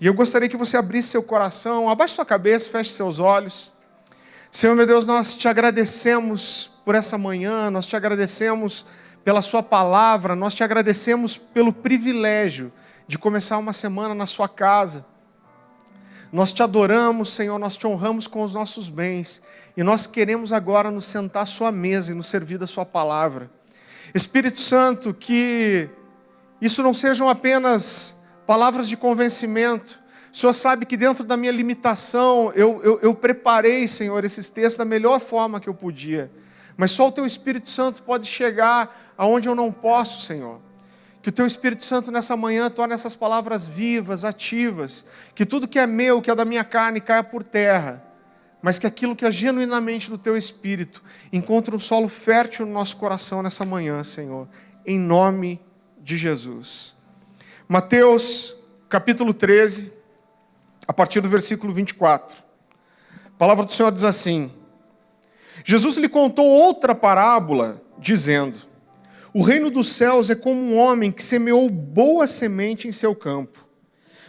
E eu gostaria que você abrisse seu coração, abaixe sua cabeça, feche seus olhos. Senhor meu Deus, nós te agradecemos por essa manhã, nós te agradecemos pela Sua palavra, nós te agradecemos pelo privilégio de começar uma semana na Sua casa. Nós te adoramos, Senhor, nós te honramos com os nossos bens e nós queremos agora nos sentar à Sua mesa e nos servir da Sua palavra. Espírito Santo, que isso não sejam apenas palavras de convencimento, o Senhor sabe que dentro da minha limitação, eu, eu, eu, preparei, Senhor, esses textos da melhor forma que eu podia. Mas só o Teu Espírito Santo pode chegar aonde eu não posso, Senhor. Que o Teu Espírito Santo nessa manhã torne essas palavras vivas, ativas. Que tudo que é meu, que é da minha carne, caia por terra. Mas que aquilo que é genuinamente do Teu Espírito encontre um solo fértil no nosso coração nessa manhã, Senhor. Em nome de Jesus. Mateus, capítulo 13 a partir do versículo 24. A palavra do Senhor diz assim: Jesus lhe contou outra parábola, dizendo: O reino dos céus é como um homem que semeou boa semente em seu campo.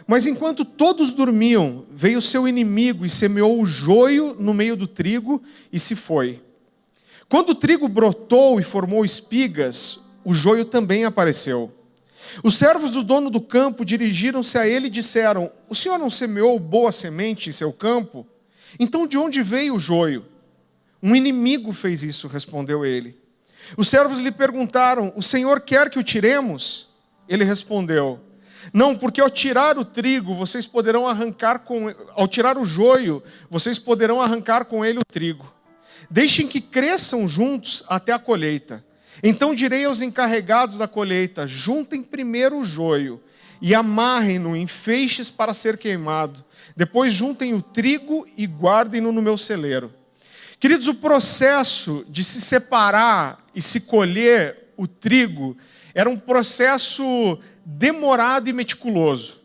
Mas enquanto todos dormiam, veio seu inimigo e semeou o joio no meio do trigo e se foi. Quando o trigo brotou e formou espigas, o joio também apareceu. Os servos do dono do campo dirigiram-se a ele e disseram: O senhor não semeou boa semente em seu campo? Então de onde veio o joio? Um inimigo fez isso, respondeu ele. Os servos lhe perguntaram: O senhor quer que o tiremos? Ele respondeu: Não, porque ao tirar o trigo, vocês poderão arrancar com ao tirar o joio, vocês poderão arrancar com ele o trigo. Deixem que cresçam juntos até a colheita. Então direi aos encarregados da colheita: juntem primeiro o joio e amarrem-no em feixes para ser queimado. Depois juntem o trigo e guardem-no no meu celeiro. Queridos, o processo de se separar e se colher o trigo era um processo demorado e meticuloso.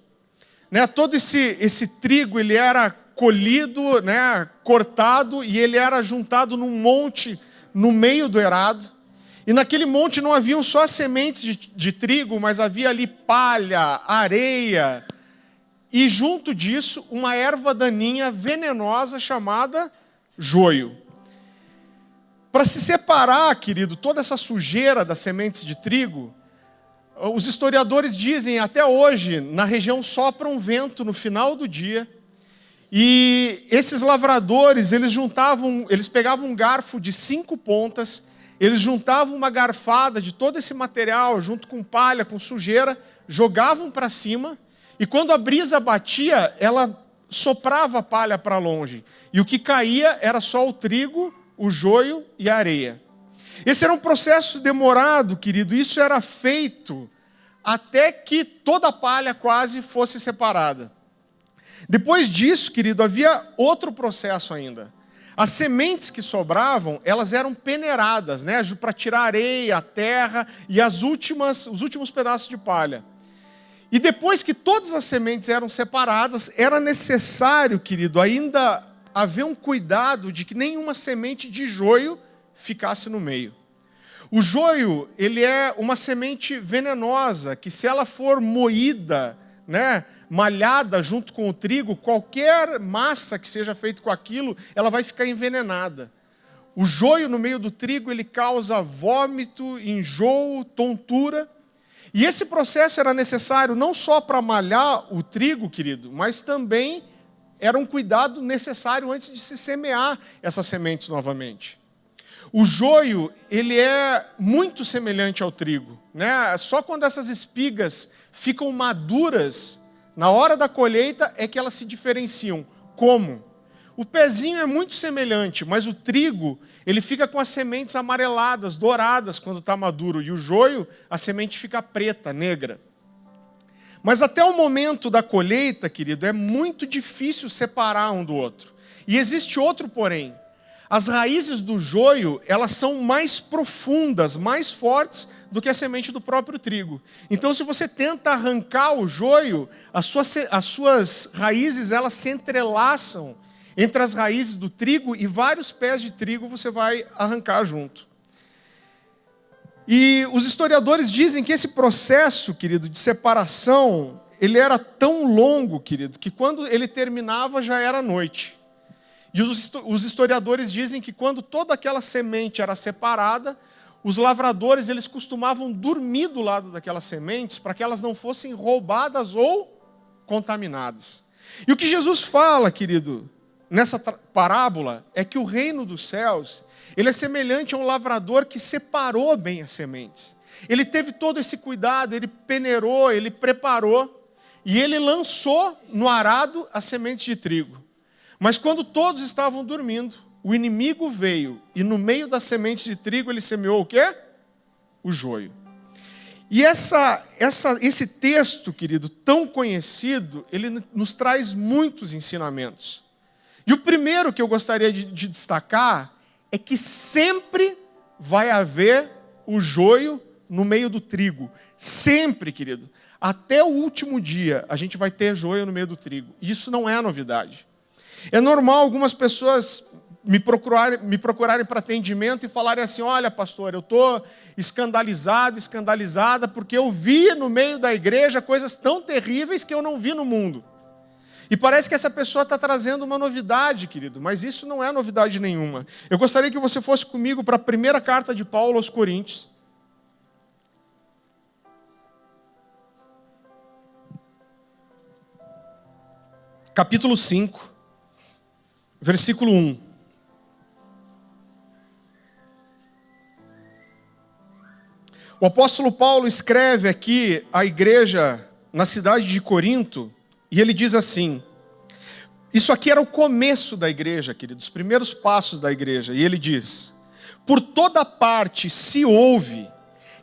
Né? Todo esse, esse trigo ele era colhido, né? cortado e ele era juntado num monte no meio do erado. E naquele monte não haviam só sementes de, de trigo, mas havia ali palha, areia, e junto disso uma erva daninha venenosa chamada joio. Para se separar, querido, toda essa sujeira das sementes de trigo, os historiadores dizem até hoje, na região sopra um vento no final do dia, e esses lavradores, eles juntavam, eles pegavam um garfo de cinco pontas eles juntavam uma garfada de todo esse material, junto com palha, com sujeira, jogavam para cima, e quando a brisa batia, ela soprava a palha para longe. E o que caía era só o trigo, o joio e a areia. Esse era um processo demorado, querido, isso era feito até que toda a palha quase fosse separada. Depois disso, querido, havia outro processo ainda. As sementes que sobravam, elas eram peneiradas, né, para tirar a areia, a terra e as últimas, os últimos pedaços de palha. E depois que todas as sementes eram separadas, era necessário, querido, ainda haver um cuidado de que nenhuma semente de joio ficasse no meio. O joio, ele é uma semente venenosa, que se ela for moída, né, malhada junto com o trigo, qualquer massa que seja feita com aquilo, ela vai ficar envenenada. O joio no meio do trigo, ele causa vômito, enjoo, tontura. E esse processo era necessário não só para malhar o trigo, querido, mas também era um cuidado necessário antes de se semear essas sementes novamente. O joio, ele é muito semelhante ao trigo. Né? Só quando essas espigas ficam maduras, na hora da colheita é que elas se diferenciam. Como? O pezinho é muito semelhante, mas o trigo, ele fica com as sementes amareladas, douradas quando está maduro, e o joio, a semente fica preta, negra. Mas até o momento da colheita, querido, é muito difícil separar um do outro. E existe outro porém. As raízes do joio, elas são mais profundas, mais fortes do que a semente do próprio trigo. Então, se você tenta arrancar o joio, as suas, as suas raízes, elas se entrelaçam entre as raízes do trigo e vários pés de trigo você vai arrancar junto. E os historiadores dizem que esse processo, querido, de separação, ele era tão longo, querido, que quando ele terminava já era noite. E os historiadores dizem que quando toda aquela semente era separada, os lavradores eles costumavam dormir do lado daquelas sementes para que elas não fossem roubadas ou contaminadas. E o que Jesus fala, querido, nessa parábola é que o reino dos céus, ele é semelhante a um lavrador que separou bem as sementes. Ele teve todo esse cuidado, ele peneirou, ele preparou e ele lançou no arado as sementes de trigo. Mas quando todos estavam dormindo, o inimigo veio e no meio das sementes de trigo ele semeou o quê? O joio. E essa, essa, esse texto, querido, tão conhecido, ele nos traz muitos ensinamentos. E o primeiro que eu gostaria de, de destacar é que sempre vai haver o joio no meio do trigo. Sempre, querido. Até o último dia a gente vai ter joio no meio do trigo. Isso não é novidade. É normal algumas pessoas me procurarem, me procurarem para atendimento e falarem assim: olha, pastor, eu estou escandalizado, escandalizada, porque eu vi no meio da igreja coisas tão terríveis que eu não vi no mundo. E parece que essa pessoa está trazendo uma novidade, querido, mas isso não é novidade nenhuma. Eu gostaria que você fosse comigo para a primeira carta de Paulo aos Coríntios. Capítulo 5, versículo 1. O apóstolo Paulo escreve aqui à igreja na cidade de Corinto, e ele diz assim: Isso aqui era o começo da igreja, queridos, os primeiros passos da igreja. E ele diz: Por toda parte se ouve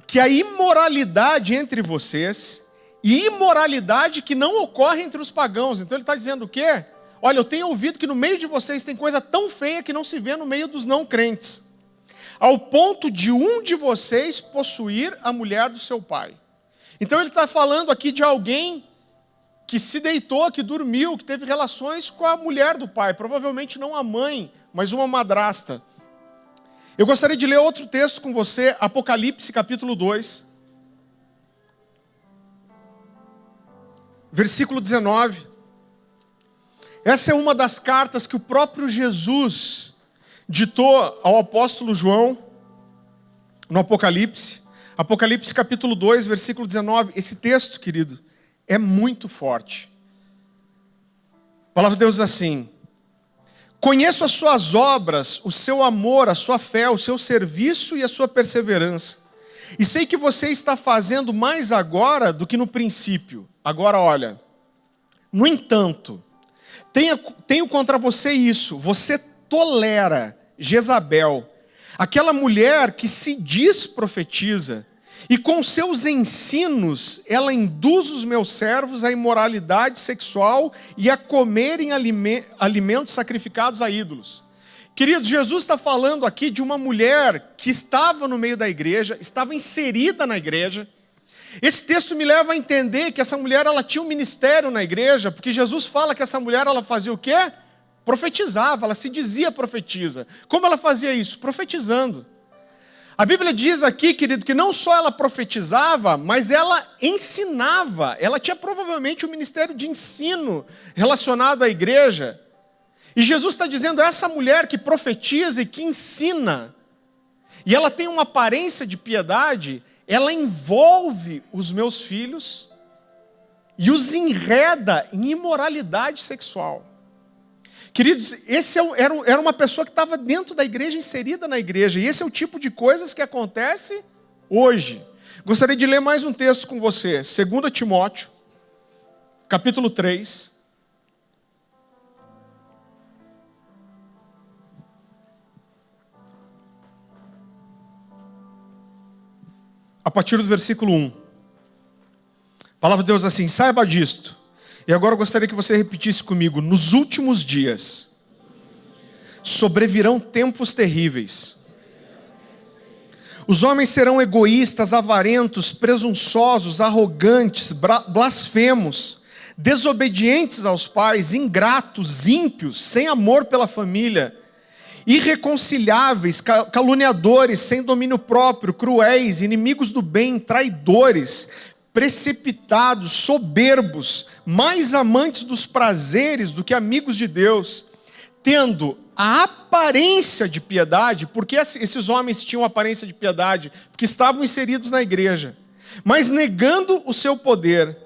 que a imoralidade entre vocês, e imoralidade que não ocorre entre os pagãos. Então ele está dizendo o quê? Olha, eu tenho ouvido que no meio de vocês tem coisa tão feia que não se vê no meio dos não crentes ao ponto de um de vocês possuir a mulher do seu pai. Então ele está falando aqui de alguém que se deitou, que dormiu, que teve relações com a mulher do pai, provavelmente não a mãe, mas uma madrasta. Eu gostaria de ler outro texto com você, Apocalipse capítulo 2, versículo 19. Essa é uma das cartas que o próprio Jesus ditou ao apóstolo João, no Apocalipse, Apocalipse capítulo 2, versículo 19. Esse texto, querido, é muito forte. A palavra de Deus diz assim: Conheço as suas obras, o seu amor, a sua fé, o seu serviço e a sua perseverança. E sei que você está fazendo mais agora do que no princípio. Agora, olha. No entanto, tenho, contra você isso: você tolera Jezabel, aquela mulher que se diz profetiza, e com seus ensinos ela induz os meus servos à imoralidade sexual e a comerem alimentos sacrificados a ídolos. Queridos, Jesus está falando aqui de uma mulher que estava no meio da igreja, estava inserida na igreja. Esse texto me leva a entender que essa mulher ela tinha um ministério na igreja, porque Jesus fala que essa mulher ela fazia o quê? Profetizava, ela se dizia profetiza. Como ela fazia isso? Profetizando. A Bíblia diz aqui, querido, que não só ela profetizava, mas ela ensinava. Ela tinha provavelmente um ministério de ensino relacionado à igreja. E Jesus está dizendo: essa mulher que profetiza e que ensina, e ela tem uma aparência de piedade, ela envolve os meus filhos e os enreda em imoralidade sexual. Queridos, esse é era, uma pessoa que estava dentro da igreja, inserida na igreja, e esse é o tipo de coisas que acontece hoje. Gostaria de ler mais um texto com você, 2 Timóteo, capítulo 3. A partir do versículo 1. A palavra de Deus assim: saiba disto e agora eu gostaria que você repetisse comigo: nos últimos dias sobrevirão tempos terríveis. Os homens serão egoístas, avarentos, presunçosos, arrogantes, blasfemos, desobedientes aos pais, ingratos, ímpios, sem amor pela família, irreconciliáveis, caluniadores, sem domínio próprio, cruéis, inimigos do bem, traidores, precipitados, soberbos, mais amantes dos prazeres do que amigos de Deus, tendo a aparência de piedade, porque esses homens tinham aparência de piedade, porque estavam inseridos na igreja, mas negando o seu poder.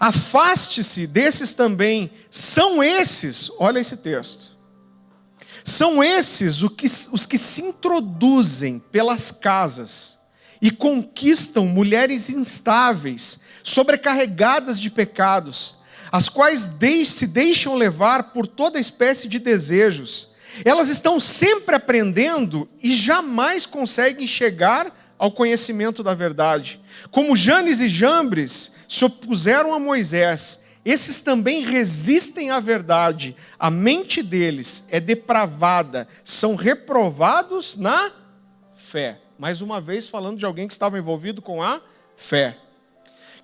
Afaste-se desses também, são esses, olha esse texto, são esses os que se introduzem pelas casas e conquistam mulheres instáveis, sobrecarregadas de pecados, as quais se deixam levar por toda espécie de desejos. Elas estão sempre aprendendo e jamais conseguem chegar ao conhecimento da verdade. Como Janes e Jambres se opuseram a Moisés, esses também resistem à verdade. A mente deles é depravada, são reprovados na fé mais uma vez falando de alguém que estava envolvido com a fé.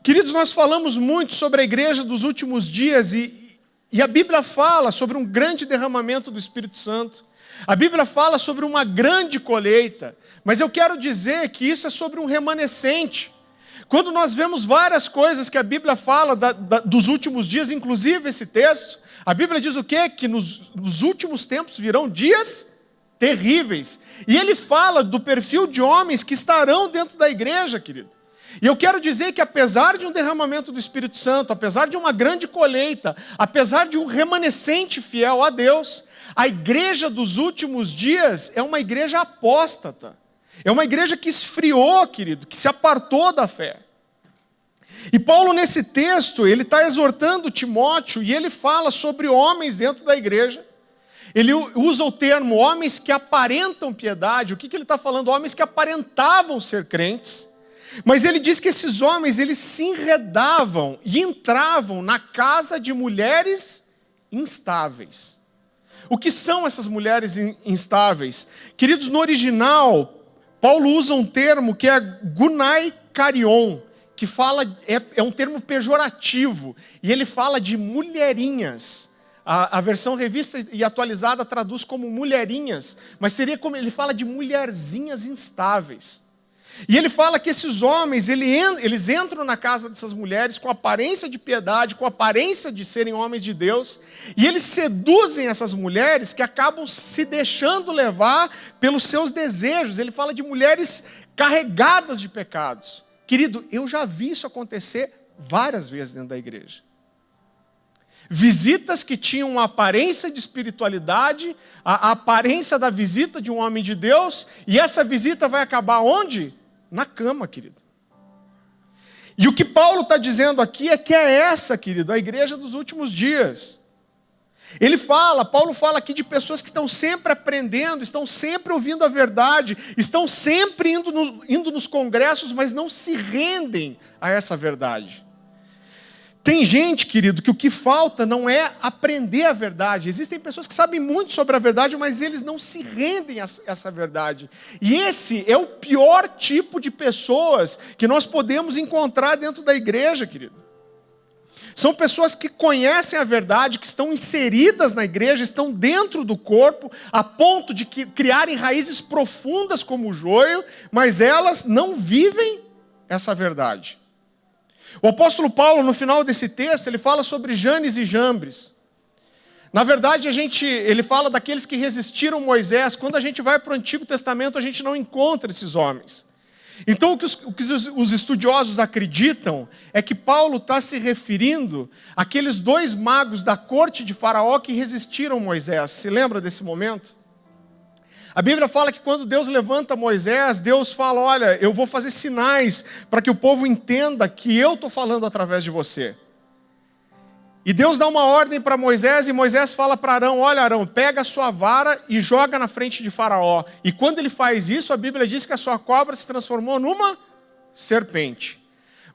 Queridos, nós falamos muito sobre a igreja dos últimos dias e, e a Bíblia fala sobre um grande derramamento do Espírito Santo. A Bíblia fala sobre uma grande colheita, mas eu quero dizer que isso é sobre um remanescente. Quando nós vemos várias coisas que a Bíblia fala da, da, dos últimos dias, inclusive esse texto, a Bíblia diz o quê? Que nos, nos últimos tempos virão dias terríveis. E ele fala do perfil de homens que estarão dentro da igreja, querido. E eu quero dizer que apesar de um derramamento do Espírito Santo, apesar de uma grande colheita, apesar de um remanescente fiel a Deus, a igreja dos últimos dias é uma igreja apóstata. É uma igreja que esfriou, querido, que se apartou da fé. E Paulo, nesse texto, ele está exortando Timóteo e ele fala sobre homens dentro da igreja ele usa o termo homens que aparentam piedade. O que, que ele está falando? Homens que aparentavam ser crentes. Mas ele diz que esses homens, eles se enredavam e entravam na casa de mulheres instáveis. O que são essas mulheres instáveis? Queridos, no original, Paulo usa um termo que é gunai carion, que fala, é, é um termo pejorativo, e ele fala de mulherinhas. A, a, versão revista e atualizada traduz como mulherinhas, mas seria como ele fala de mulherzinhas instáveis. E ele fala que esses homens, eles entram na casa dessas mulheres com aparência de piedade, com aparência de serem homens de Deus, e eles seduzem essas mulheres que acabam se deixando levar pelos seus desejos. Ele fala de mulheres carregadas de pecados. Querido, eu já vi isso acontecer várias vezes dentro da igreja. Visitas que tinham uma aparência de espiritualidade, a, a, aparência da visita de um homem de Deus, e essa visita vai acabar onde? Na cama, querido. E o que Paulo está dizendo aqui é que é essa, querido, a igreja dos últimos dias. Ele fala, Paulo fala aqui de pessoas que estão sempre aprendendo, estão sempre ouvindo a verdade, estão sempre indo, no, indo nos congressos, mas não se rendem a essa verdade. Tem gente, querido, que o que falta não é aprender a verdade. Existem pessoas que sabem muito sobre a verdade, mas eles não se rendem a essa verdade. E esse é o pior tipo de pessoas que nós podemos encontrar dentro da igreja, querido. São pessoas que conhecem a verdade, que estão inseridas na igreja, estão dentro do corpo, a ponto de criarem raízes profundas como o joio, mas elas não vivem essa verdade. O apóstolo Paulo, no final desse texto, ele fala sobre Janes e Jambres. Na verdade, a gente, ele fala daqueles que resistiram Moisés. Quando a gente vai para o Antigo Testamento, a gente não encontra esses homens. Então, o que os, o que os estudiosos acreditam é que Paulo está se referindo àqueles dois magos da corte de Faraó que resistiram Moisés. Se lembra desse momento? A Bíblia fala que quando Deus levanta Moisés, Deus fala: Olha, eu vou fazer sinais para que o povo entenda que eu estou falando através de você. E Deus dá uma ordem para Moisés, e Moisés fala para Arão: Olha, Arão, pega a sua vara e joga na frente de Faraó. E quando ele faz isso, a Bíblia diz que a sua cobra se transformou numa serpente.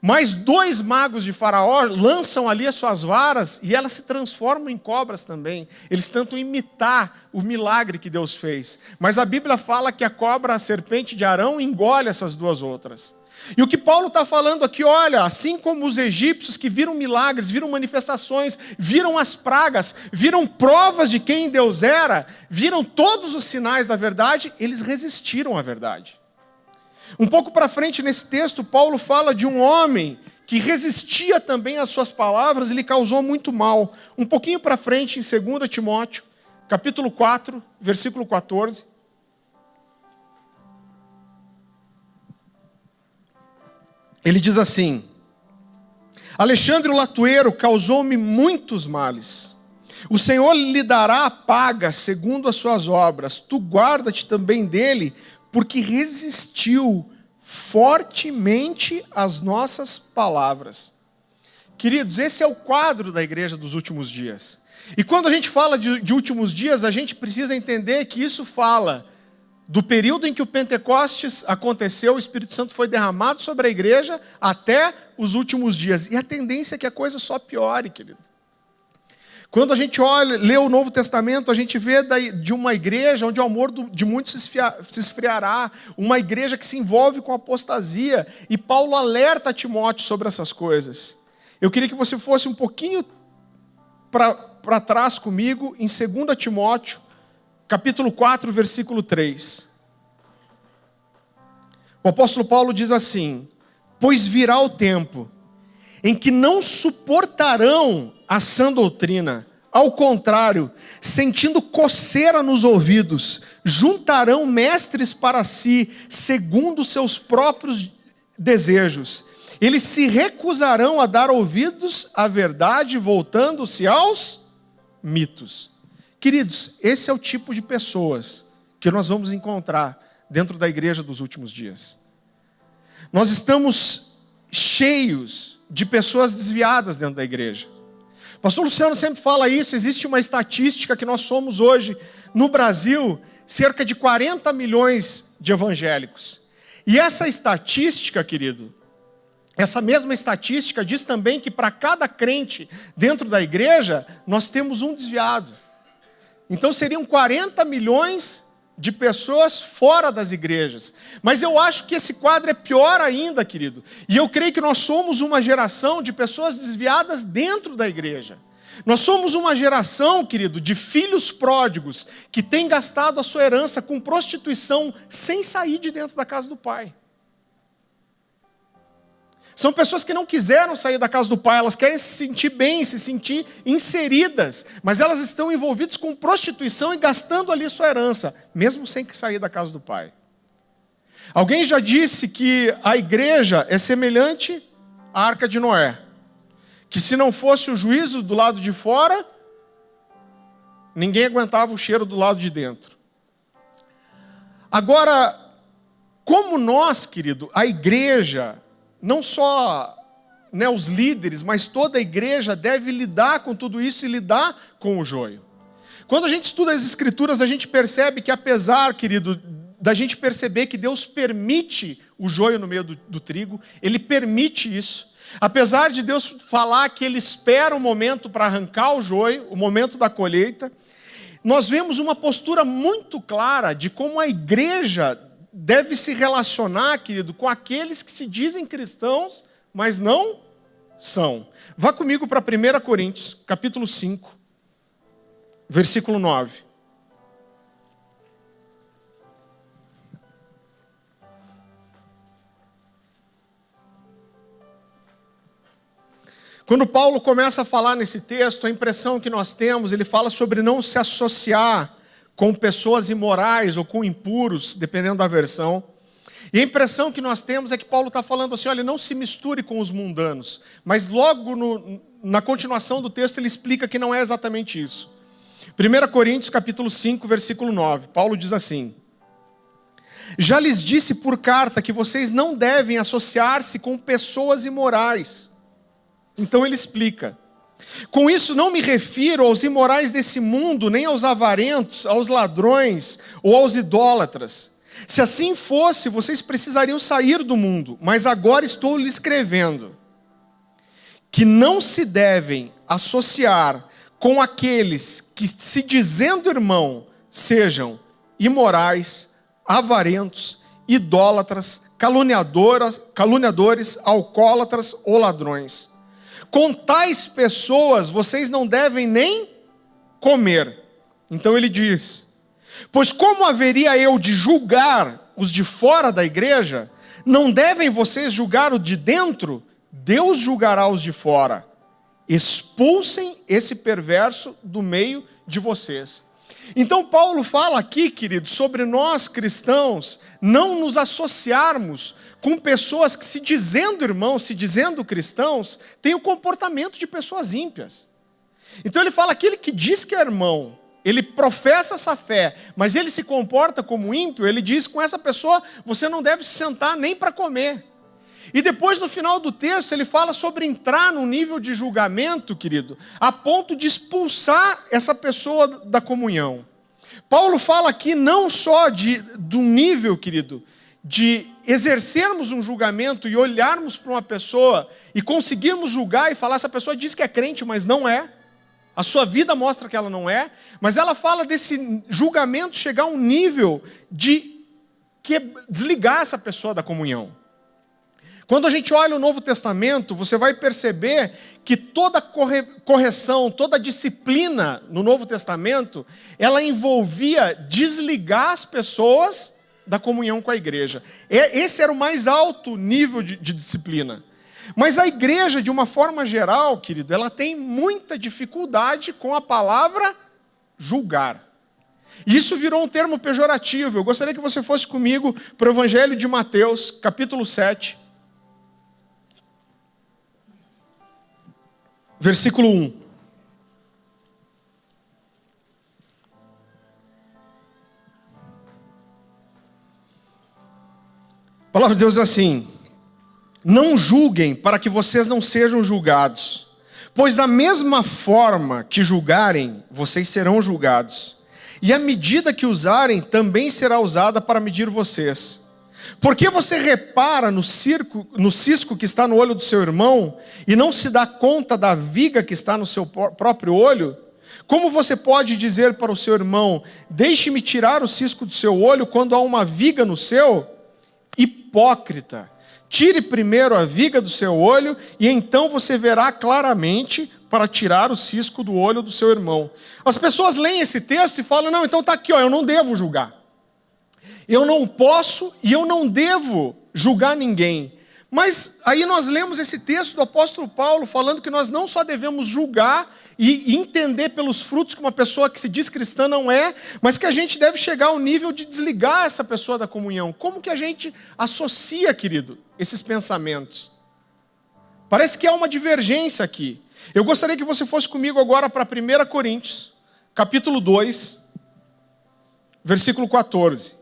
Mas dois magos de Faraó lançam ali as suas varas e elas se transformam em cobras também. Eles tentam imitar o milagre que Deus fez. Mas a Bíblia fala que a cobra, a serpente de Arão, engole essas duas outras. E o que Paulo está falando aqui, olha, assim como os egípcios que viram milagres, viram manifestações, viram as pragas, viram provas de quem Deus era, viram todos os sinais da verdade, eles resistiram à verdade. Um pouco para frente nesse texto, Paulo fala de um homem que resistia também às suas palavras e lhe causou muito mal. Um pouquinho para frente, em 2 Timóteo, capítulo 4, versículo 14. Ele diz assim: Alexandre o Latueiro causou-me muitos males. O Senhor lhe dará a paga segundo as suas obras. Tu guarda-te também dele, porque resistiu fortemente às nossas palavras. Queridos, esse é o quadro da igreja dos últimos dias. E quando a gente fala de, de últimos dias, a gente precisa entender que isso fala do período em que o Pentecostes aconteceu, o Espírito Santo foi derramado sobre a igreja, até os últimos dias. E a tendência é que a coisa só piore, querido. Quando a gente olha, lê o Novo Testamento, a gente vê de uma igreja onde o amor de muitos se esfriará, uma igreja que se envolve com apostasia, e Paulo alerta Timóteo sobre essas coisas. Eu queria que você fosse um pouquinho para trás comigo, em 2 Timóteo, capítulo 4, versículo 3. O apóstolo Paulo diz assim: Pois virá o tempo em que não suportarão a sã doutrina. Ao contrário, sentindo coceira nos ouvidos, juntarão mestres para si, segundo seus próprios desejos. Eles se recusarão a dar ouvidos à verdade, voltando-se aos mitos. Queridos, esse é o tipo de pessoas que nós vamos encontrar dentro da igreja dos últimos dias. Nós estamos cheios de pessoas desviadas dentro da igreja. Pastor Luciano sempre fala isso, existe uma estatística que nós somos hoje, no Brasil, cerca de 40 milhões de evangélicos. E essa estatística, querido, essa mesma estatística diz também que para cada crente dentro da igreja, nós temos um desviado. Então seriam 40 milhões de pessoas fora das igrejas. Mas eu acho que esse quadro é pior ainda, querido. E eu creio que nós somos uma geração de pessoas desviadas dentro da igreja. Nós somos uma geração, querido, de filhos pródigos que tem gastado a sua herança com prostituição sem sair de dentro da casa do pai. São pessoas que não quiseram sair da casa do pai, elas querem se sentir bem, se sentir inseridas, mas elas estão envolvidas com prostituição e gastando ali sua herança, mesmo sem sair da casa do pai. Alguém já disse que a igreja é semelhante à arca de Noé, que se não fosse o juízo do lado de fora, ninguém aguentava o cheiro do lado de dentro. Agora, como nós, querido, a igreja, não só né, os líderes, mas toda a igreja deve lidar com tudo isso e lidar com o joio. Quando a gente estuda as Escrituras, a gente percebe que, apesar, querido, da gente perceber que Deus permite o joio no meio do, do trigo, Ele permite isso. Apesar de Deus falar que Ele espera o um momento para arrancar o joio, o momento da colheita, nós vemos uma postura muito clara de como a igreja deve se relacionar, querido, com aqueles que se dizem cristãos, mas não são. Vá comigo para 1 Coríntios, capítulo 5, versículo 9. Quando Paulo começa a falar nesse texto, a impressão que nós temos, ele fala sobre não se associar com pessoas imorais ou com impuros, dependendo da versão. E a impressão que nós temos é que Paulo está falando assim: olha, não se misture com os mundanos. Mas logo no, na continuação do texto ele explica que não é exatamente isso. 1 Coríntios capítulo 5, versículo 9, Paulo diz assim: Já lhes disse por carta que vocês não devem associar-se com pessoas imorais. Então ele explica: com isso não me refiro aos imorais desse mundo, nem aos avarentos, aos ladrões ou aos idólatras. Se assim fosse, vocês precisariam sair do mundo, mas agora estou lhe escrevendo que não se devem associar com aqueles que, se dizendo irmão, sejam imorais, avarentos, idólatras, caluniadoras, caluniadores, alcoólatras ou ladrões com tais pessoas vocês não devem nem comer. Então ele diz: Pois como haveria eu de julgar os de fora da igreja, não devem vocês julgar o de dentro? Deus julgará os de fora. Expulsem esse perverso do meio de vocês. Então, Paulo fala aqui, querido, sobre nós cristãos não nos associarmos com pessoas que, se dizendo irmãos, se dizendo cristãos, têm o comportamento de pessoas ímpias. Então, ele fala: aquele que diz que é irmão, ele professa essa fé, mas ele se comporta como ímpio, ele diz: com essa pessoa você não deve se sentar nem para comer. E depois, no final do texto, ele fala sobre entrar num nível de julgamento, querido, a ponto de expulsar essa pessoa da comunhão. Paulo fala aqui não só de, do nível, querido, de exercermos um julgamento e olharmos para uma pessoa e conseguirmos julgar e falar, essa pessoa diz que é crente, mas não é. A sua vida mostra que ela não é, mas ela fala desse julgamento chegar a um nível de que desligar essa pessoa da comunhão. Quando a gente olha o Novo Testamento, você vai perceber que toda correção, toda disciplina no Novo Testamento, ela envolvia desligar as pessoas da comunhão com a igreja. Esse era o mais alto nível de, de disciplina. Mas a igreja, de uma forma geral, querido, ela tem muita dificuldade com a palavra julgar. E isso virou um termo pejorativo. Eu gostaria que você fosse comigo para o Evangelho de Mateus, capítulo 7. Versículo 1. A palavra de Deus é assim: Não julguem para que vocês não sejam julgados, pois da mesma forma que julgarem, vocês serão julgados, e a medida que usarem também será usada para medir vocês. Por que você repara no, circo, no cisco que está no olho do seu irmão e não se dá conta da viga que está no seu próprio olho? Como você pode dizer para o seu irmão: Deixe-me tirar o cisco do seu olho quando há uma viga no seu? Hipócrita! Tire primeiro a viga do seu olho e então você verá claramente para tirar o cisco do olho do seu irmão. As pessoas leem esse texto e falam: Não, então está aqui, ó, eu não devo julgar. Eu não posso e eu não devo julgar ninguém. Mas aí nós lemos esse texto do apóstolo Paulo falando que nós não só devemos julgar e entender pelos frutos que uma pessoa que se diz cristã não é, mas que a gente deve chegar ao nível de desligar essa pessoa da comunhão. Como que a gente associa, querido, esses pensamentos? Parece que há uma divergência aqui. Eu gostaria que você fosse comigo agora para 1 Coríntios, capítulo 2, versículo 14.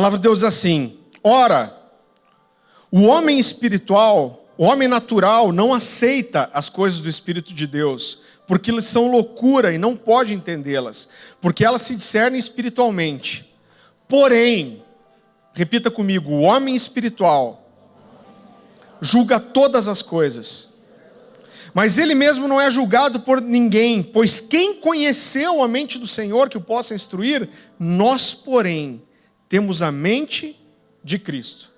Palavra de Deus diz assim: ora, o homem espiritual, o homem natural, não aceita as coisas do Espírito de Deus, porque elas são loucura e não pode entendê-las, porque elas se discernem espiritualmente. Porém, repita comigo: o homem espiritual julga todas as coisas. Mas ele mesmo não é julgado por ninguém, pois quem conheceu a mente do Senhor que o possa instruir? Nós, porém, temos a mente de Cristo.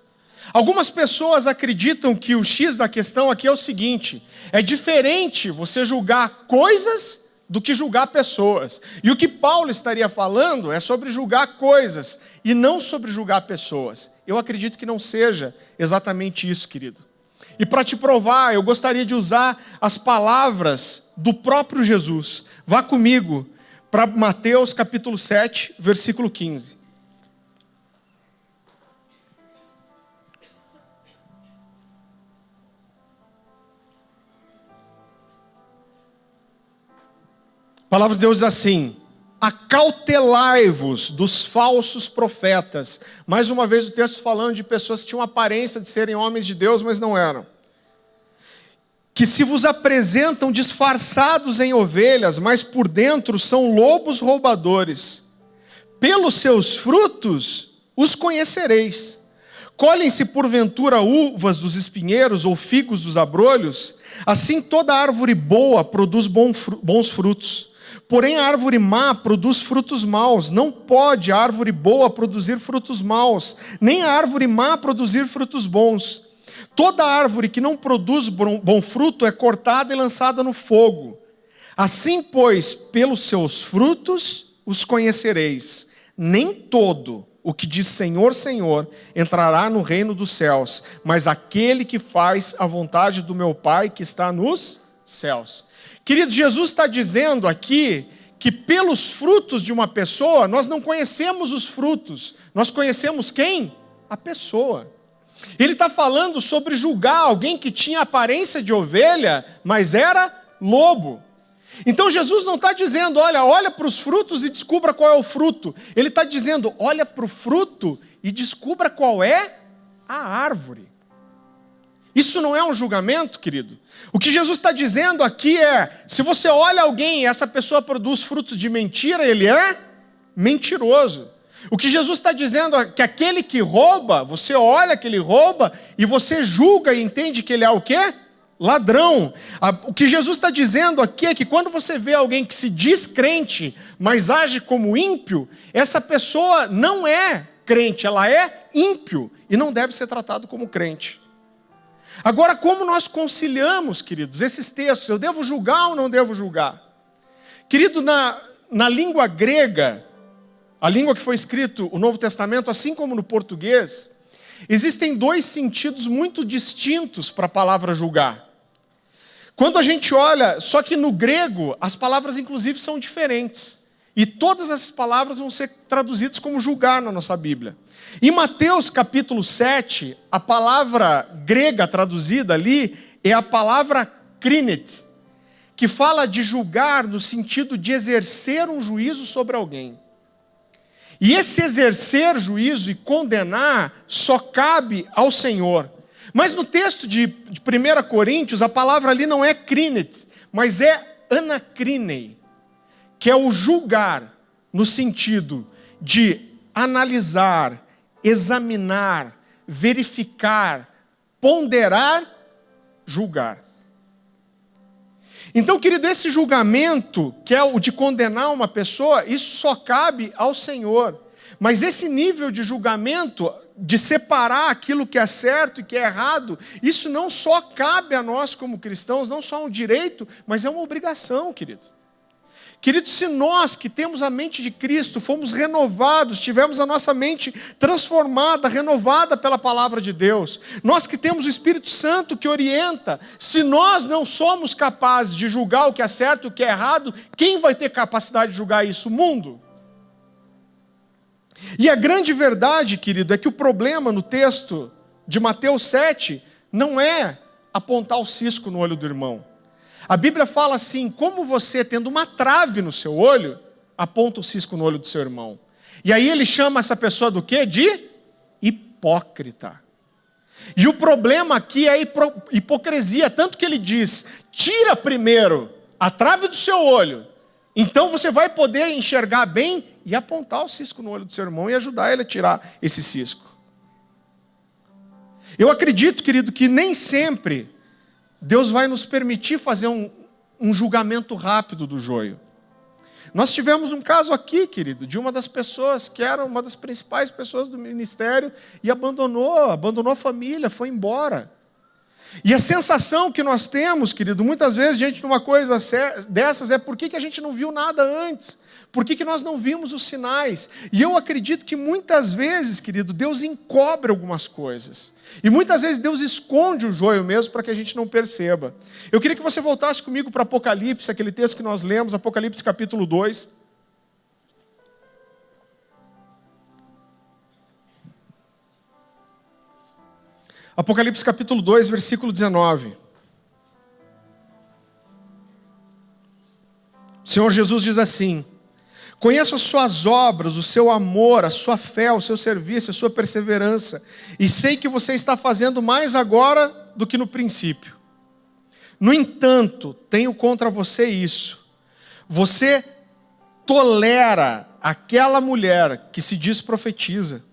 Algumas pessoas acreditam que o X da questão aqui é o seguinte: é diferente você julgar coisas do que julgar pessoas. E o que Paulo estaria falando é sobre julgar coisas e não sobre julgar pessoas. Eu acredito que não seja exatamente isso, querido. E para te provar, eu gostaria de usar as palavras do próprio Jesus. Vá comigo para Mateus capítulo 7, versículo 15. A palavra de Deus diz assim: acautelai-vos dos falsos profetas. Mais uma vez o texto falando de pessoas que tinham aparência de serem homens de Deus, mas não eram. Que se vos apresentam disfarçados em ovelhas, mas por dentro são lobos roubadores. Pelos seus frutos os conhecereis. Colhem-se porventura uvas dos espinheiros ou figos dos abrolhos? Assim toda árvore boa produz bons frutos Porém, a árvore má produz frutos maus. Não pode a árvore boa produzir frutos maus, nem a árvore má produzir frutos bons. Toda árvore que não produz bom fruto é cortada e lançada no fogo. Assim, pois, pelos seus frutos os conhecereis. Nem todo o que diz Senhor, Senhor entrará no reino dos céus, mas aquele que faz a vontade do meu Pai que está nos céus. Querido, Jesus está dizendo aqui que pelos frutos de uma pessoa, nós não conhecemos os frutos, nós conhecemos quem? A pessoa. Ele está falando sobre julgar alguém que tinha aparência de ovelha, mas era lobo. Então Jesus não está dizendo, olha, olha para os frutos e descubra qual é o fruto. Ele está dizendo, olha para o fruto e descubra qual é a árvore. Isso não é um julgamento, querido. O que Jesus está dizendo aqui é: se você olha alguém e essa pessoa produz frutos de mentira, ele é mentiroso. O que Jesus está dizendo é que aquele que rouba, você olha que ele rouba e você julga e entende que ele é o quê? ladrão. O que Jesus está dizendo aqui é que quando você vê alguém que se diz crente, mas age como ímpio, essa pessoa não é crente, ela é ímpio e não deve ser tratado como crente. Agora, como nós conciliamos, queridos, esses textos? Eu devo julgar ou não devo julgar? Querido, na, na língua grega, a língua que foi escrito o Novo Testamento, assim como no português, existem dois sentidos muito distintos para a palavra julgar. Quando a gente olha, só que no grego, as palavras inclusive são diferentes. E todas essas palavras vão ser traduzidas como julgar na nossa Bíblia. Em Mateus capítulo 7, a palavra grega traduzida ali é a palavra krinet, que fala de julgar no sentido de exercer um juízo sobre alguém. E esse exercer juízo e condenar só cabe ao Senhor. Mas no texto de, de 1 Coríntios, a palavra ali não é crinet, mas é anacrinei, que é o julgar, no sentido de analisar, examinar, verificar, ponderar, julgar. Então, querido, esse julgamento, que é o de condenar uma pessoa, isso só cabe ao Senhor. Mas esse nível de julgamento de separar aquilo que é certo e que é errado, isso não só cabe a nós como cristãos, não só um direito, mas é uma obrigação, querido. Querido, se nós que temos a mente de Cristo fomos renovados, tivemos a nossa mente transformada, renovada pela palavra de Deus, nós que temos o Espírito Santo que orienta, se nós não somos capazes de julgar o que é certo e o que é errado, quem vai ter capacidade de julgar isso? O mundo. E a grande verdade, querido, é que o problema no texto de Mateus 7 não é apontar o cisco no olho do irmão. A Bíblia fala assim: como você, tendo uma trave no seu olho, aponta o cisco no olho do seu irmão. E aí ele chama essa pessoa do quê? De hipócrita. E o problema aqui é a hipocrisia, tanto que ele diz: tira primeiro a trave do seu olho, então você vai poder enxergar bem e apontar o cisco no olho do seu irmão e ajudar ele a tirar esse cisco. Eu acredito, querido, que nem sempre Deus vai nos permitir fazer um, um julgamento rápido do joio. Nós tivemos um caso aqui, querido, de uma das pessoas que era uma das principais pessoas do ministério e abandonou, abandonou a família, foi embora. E a sensação que nós temos, querido, muitas vezes diante de uma coisa dessas é por que, que a gente não viu nada antes? Por que, que nós não vimos os sinais? E eu acredito que muitas vezes, querido, Deus encobre algumas coisas. E muitas vezes Deus esconde o joio mesmo para que a gente não perceba. Eu queria que você voltasse comigo para Apocalipse, aquele texto que nós lemos, Apocalipse capítulo 2. Apocalipse capítulo 2, versículo 19. O Senhor Jesus diz assim: Conheço as suas obras, o seu amor, a sua fé, o seu serviço, a sua perseverança, e sei que você está fazendo mais agora do que no princípio. No entanto, tenho contra você isso: você tolera aquela mulher que se diz profetiza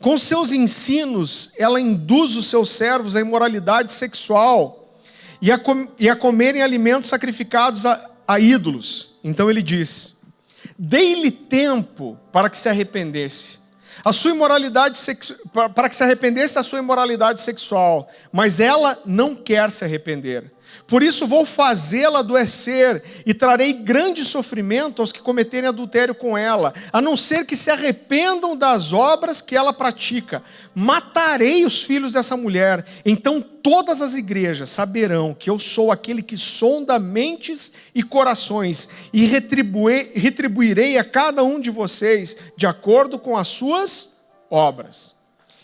com seus ensinos, ela induz os seus servos à imoralidade sexual e a, com, e a comerem alimentos sacrificados a, a ídolos. Então ele diz: Dei-lhe tempo para que se arrependesse. A sua imoralidade sexu... para que se arrependesse da sua imoralidade sexual, mas ela não quer se arrepender. Por isso vou fazê-la adoecer e trarei grande sofrimento aos que cometerem adultério com ela, a não ser que se arrependam das obras que ela pratica. Matarei os filhos dessa mulher. Então todas as igrejas saberão que eu sou aquele que sonda mentes e corações e retribuirei a cada um de vocês de acordo com as suas obras.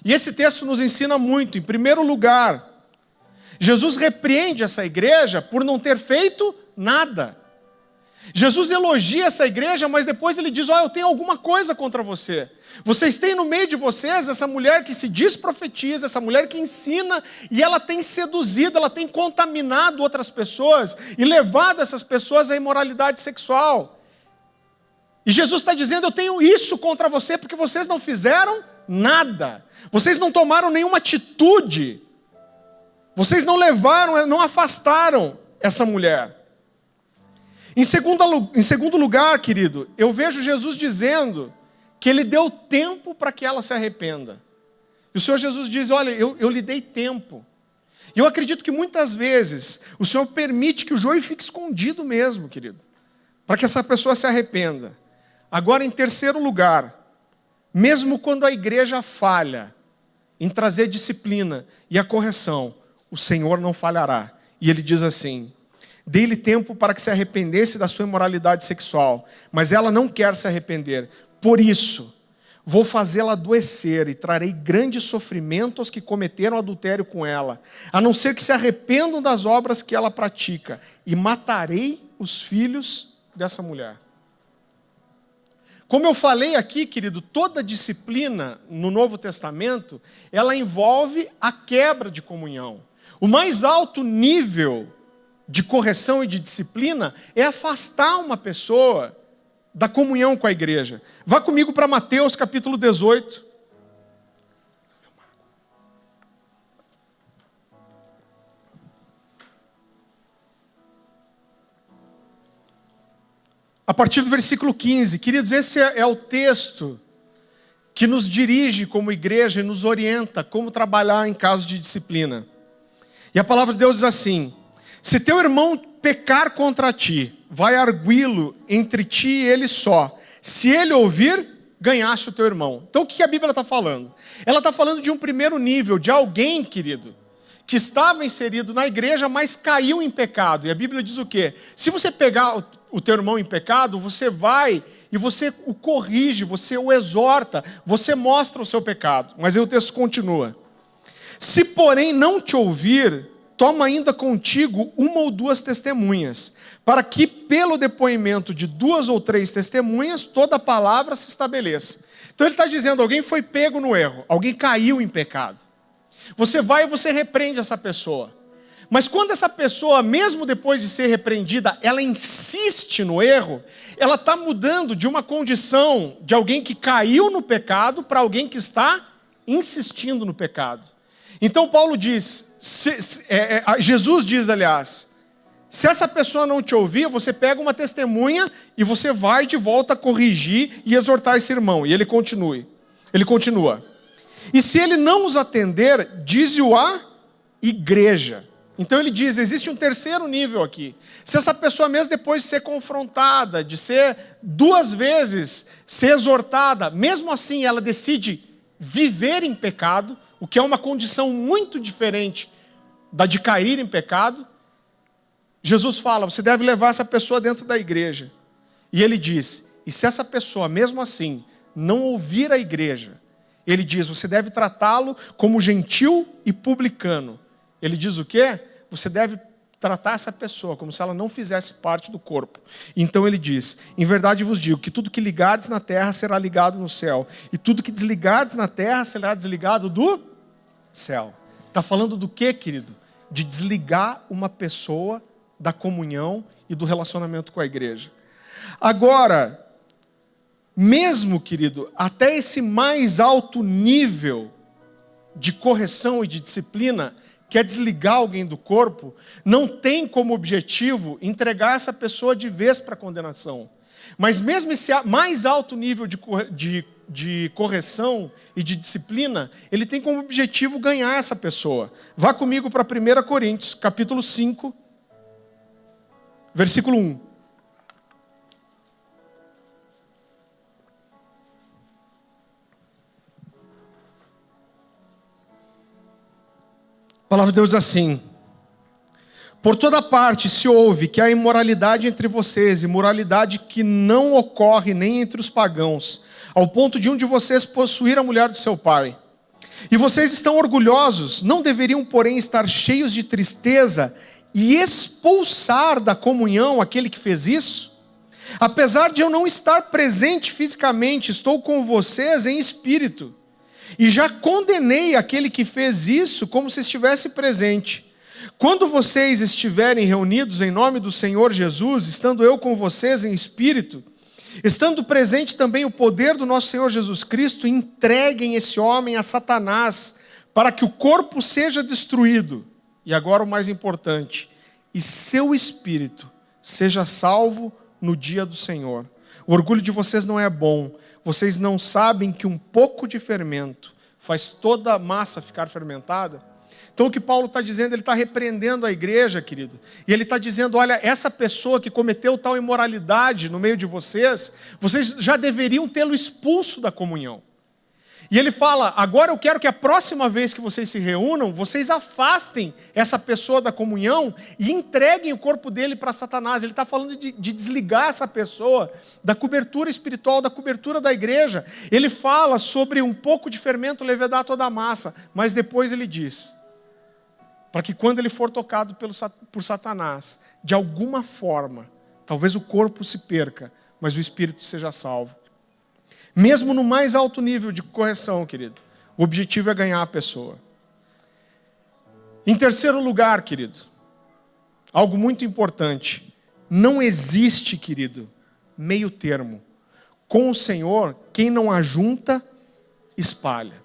E esse texto nos ensina muito. Em primeiro lugar, Jesus repreende essa igreja por não ter feito nada. Jesus elogia essa igreja, mas depois ele diz: Ó, oh, eu tenho alguma coisa contra você. Vocês têm no meio de vocês essa mulher que se diz profetiza, essa mulher que ensina, e ela tem seduzido, ela tem contaminado outras pessoas e levado essas pessoas à imoralidade sexual. E Jesus está dizendo: Eu tenho isso contra você porque vocês não fizeram nada, vocês não tomaram nenhuma atitude vocês não levaram, não afastaram essa mulher. Em segundo, em segundo lugar, querido, eu vejo Jesus dizendo que ele deu tempo para que ela se arrependa. E o Senhor Jesus diz: Olha, eu, eu lhe dei tempo. E eu acredito que muitas vezes o Senhor permite que o joio fique escondido mesmo, querido, para que essa pessoa se arrependa. Agora, em terceiro lugar, mesmo quando a igreja falha em trazer disciplina e a correção, o Senhor não falhará. E ele diz assim: Dei-lhe tempo para que se arrependesse da sua imoralidade sexual, mas ela não quer se arrepender. Por isso, vou fazê-la adoecer e trarei grande sofrimento aos que cometeram adultério com ela, a não ser que se arrependam das obras que ela pratica, e matarei os filhos dessa mulher. Como eu falei aqui, querido, toda disciplina no Novo Testamento, ela envolve a quebra de comunhão. O mais alto nível de correção e de disciplina é afastar uma pessoa da comunhão com a igreja. Vá comigo para Mateus capítulo 18. A partir do versículo 15, queridos, esse é, é o texto que nos dirige como igreja e nos orienta como trabalhar em caso de disciplina. E a palavra de Deus diz assim: Se teu irmão pecar contra ti, vai arguí-lo entre ti e ele só. Se ele ouvir, ganhaste o teu irmão. Então o que a Bíblia está falando? Ela está falando de um primeiro nível, de alguém, querido, que estava inserido na igreja, mas caiu em pecado. E a Bíblia diz o quê? Se você pegar o teu irmão em pecado, você vai e você o corrige, você o exorta, você mostra o seu pecado. Mas aí o texto continua. Se, porém, não te ouvir, toma ainda contigo uma ou duas testemunhas, para que, pelo depoimento de duas ou três testemunhas, toda palavra se estabeleça. Então ele está dizendo: alguém foi pego no erro, alguém caiu em pecado. Você vai e você repreende essa pessoa. Mas quando essa pessoa, mesmo depois de ser repreendida, ela insiste no erro, ela está mudando de uma condição de alguém que caiu no pecado para alguém que está insistindo no pecado. Então Paulo diz, se, se, é, é, Jesus diz, aliás, se essa pessoa não te ouvir, você pega uma testemunha e você vai de volta corrigir e exortar esse irmão. E ele continue. Ele continua. E se ele não os atender, diz-o a igreja. Então ele diz: existe um terceiro nível aqui. Se essa pessoa, mesmo depois de ser confrontada, de ser duas vezes ser exortada, mesmo assim ela decide viver em pecado, o que é uma condição muito diferente da de cair em pecado, Jesus fala: você deve levar essa pessoa dentro da igreja. E ele diz: e se essa pessoa, mesmo assim, não ouvir a igreja, ele diz: você deve tratá-lo como gentil e publicano. Ele diz o quê? Você deve tratar essa pessoa como se ela não fizesse parte do corpo. Então ele diz: Em verdade vos digo que tudo que ligardes na terra será ligado no céu, e tudo que desligardes na terra será desligado do céu. Está falando do que, querido? De desligar uma pessoa da comunhão e do relacionamento com a igreja. Agora, mesmo, querido, até esse mais alto nível de correção e de disciplina, que é desligar alguém do corpo, não tem como objetivo entregar essa pessoa de vez para a condenação. Mas mesmo esse mais alto nível de, de de correção e de disciplina, ele tem como objetivo ganhar essa pessoa. Vá comigo para 1 Coríntios, capítulo 5, versículo 1. Palavra de Deus diz assim: Por toda parte se ouve que há imoralidade entre vocês, imoralidade que não ocorre nem entre os pagãos, ao ponto de um de vocês possuir a mulher do seu pai. E vocês estão orgulhosos, não deveriam, porém, estar cheios de tristeza e expulsar da comunhão aquele que fez isso? Apesar de eu não estar presente fisicamente, estou com vocês em espírito. E já condenei aquele que fez isso como se estivesse presente. Quando vocês estiverem reunidos em nome do Senhor Jesus, estando eu com vocês em espírito, estando presente também o poder do nosso Senhor Jesus Cristo, entreguem esse homem a Satanás, para que o corpo seja destruído. E agora o mais importante, e seu espírito seja salvo no dia do Senhor. O orgulho de vocês não é bom, vocês não sabem que um pouco de fermento faz toda a massa ficar fermentada? Então o que Paulo está dizendo, ele está repreendendo a igreja, querido. E ele está dizendo: olha, essa pessoa que cometeu tal imoralidade no meio de vocês, vocês já deveriam tê-lo expulso da comunhão. E ele fala: agora eu quero que a próxima vez que vocês se reúnam, vocês afastem essa pessoa da comunhão e entreguem o corpo dele para Satanás. Ele está falando de, de, desligar essa pessoa da cobertura espiritual, da cobertura da igreja. Ele fala sobre um pouco de fermento levedar toda a massa, mas depois ele diz: para que quando ele for tocado pelo, por Satanás, de alguma forma, talvez o corpo se perca, mas o espírito seja salvo. Mesmo no mais alto nível de correção, querido, o objetivo é ganhar a pessoa. Em terceiro lugar, querido, algo muito importante. Não existe, querido, meio termo. Com o Senhor, quem não ajunta, espalha.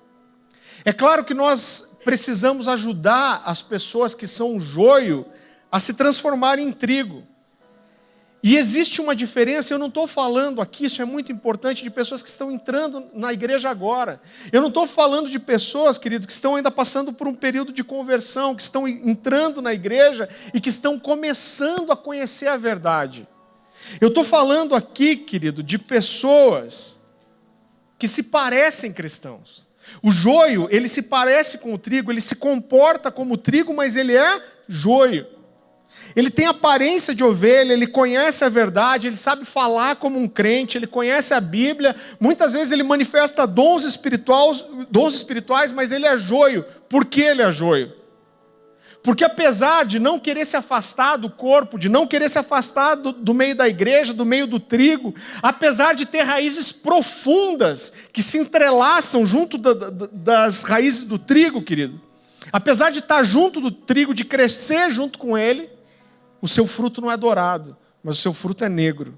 É claro que nós precisamos ajudar as pessoas que são joio a se transformarem em trigo. E existe uma diferença, eu não estou falando aqui, isso é muito importante, de pessoas que estão entrando na igreja agora. Eu não estou falando de pessoas, querido, que estão ainda passando por um período de conversão, que estão entrando na igreja e que estão começando a conhecer a verdade. Eu estou falando aqui, querido, de pessoas que se parecem cristãos. O joio, ele se parece com o trigo, ele se comporta como trigo, mas ele é joio. Ele tem aparência de ovelha, ele conhece a verdade, ele sabe falar como um crente, ele conhece a Bíblia. Muitas vezes ele manifesta dons espirituais, dons espirituais, mas ele é joio. Por que ele é joio? Porque apesar de não querer se afastar do corpo, de não querer se afastar do, do, meio da igreja, do meio do trigo, apesar de ter raízes profundas que se entrelaçam junto da, da, das raízes do trigo, querido, apesar de estar junto do trigo, de crescer junto com ele, o seu fruto não é dourado, mas o seu fruto é negro.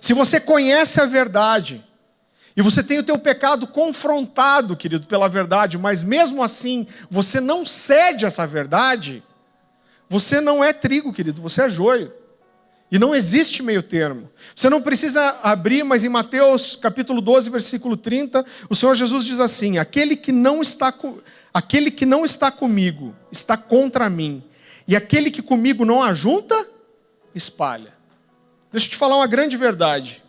Se você conhece a verdade, e você tem o teu pecado confrontado, querido, pela verdade, mas mesmo assim você não cede a essa verdade, você não é trigo, querido, você é joio. E não existe meio termo. Você não precisa abrir, mas em Mateus capítulo 12, versículo 30, o Senhor Jesus diz assim: aquele que não está, aquele que não está comigo está contra mim, e aquele que comigo não ajunta, espalha. Deixa eu te falar uma grande verdade.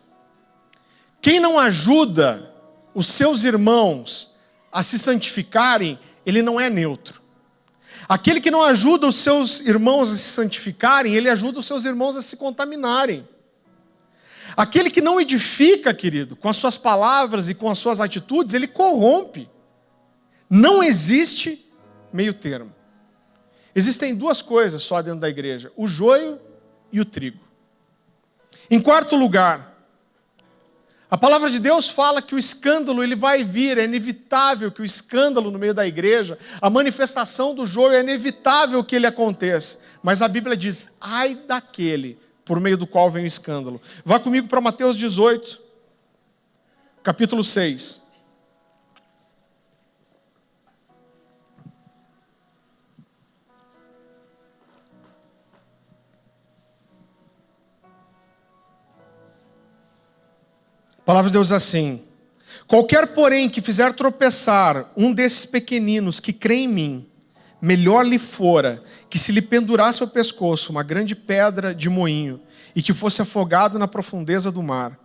Quem não ajuda os seus irmãos a se santificarem, ele não é neutro. Aquele que não ajuda os seus irmãos a se santificarem, ele ajuda os seus irmãos a se contaminarem. Aquele que não edifica, querido, com as suas palavras e com as suas atitudes, ele corrompe. Não existe meio termo. Existem duas coisas só dentro da igreja: o joio e o trigo. Em quarto lugar, a palavra de Deus fala que o escândalo ele vai vir, é inevitável que o escândalo no meio da igreja, a manifestação do joio é inevitável que ele aconteça. Mas a Bíblia diz: ai daquele por meio do qual vem o escândalo. Vá comigo para Mateus 18, capítulo 6. Palavra de Deus diz assim: Qualquer, porém, que fizer tropeçar um desses pequeninos que crê em mim, melhor lhe fora que se lhe pendurasse ao pescoço uma grande pedra de moinho e que fosse afogado na profundeza do mar.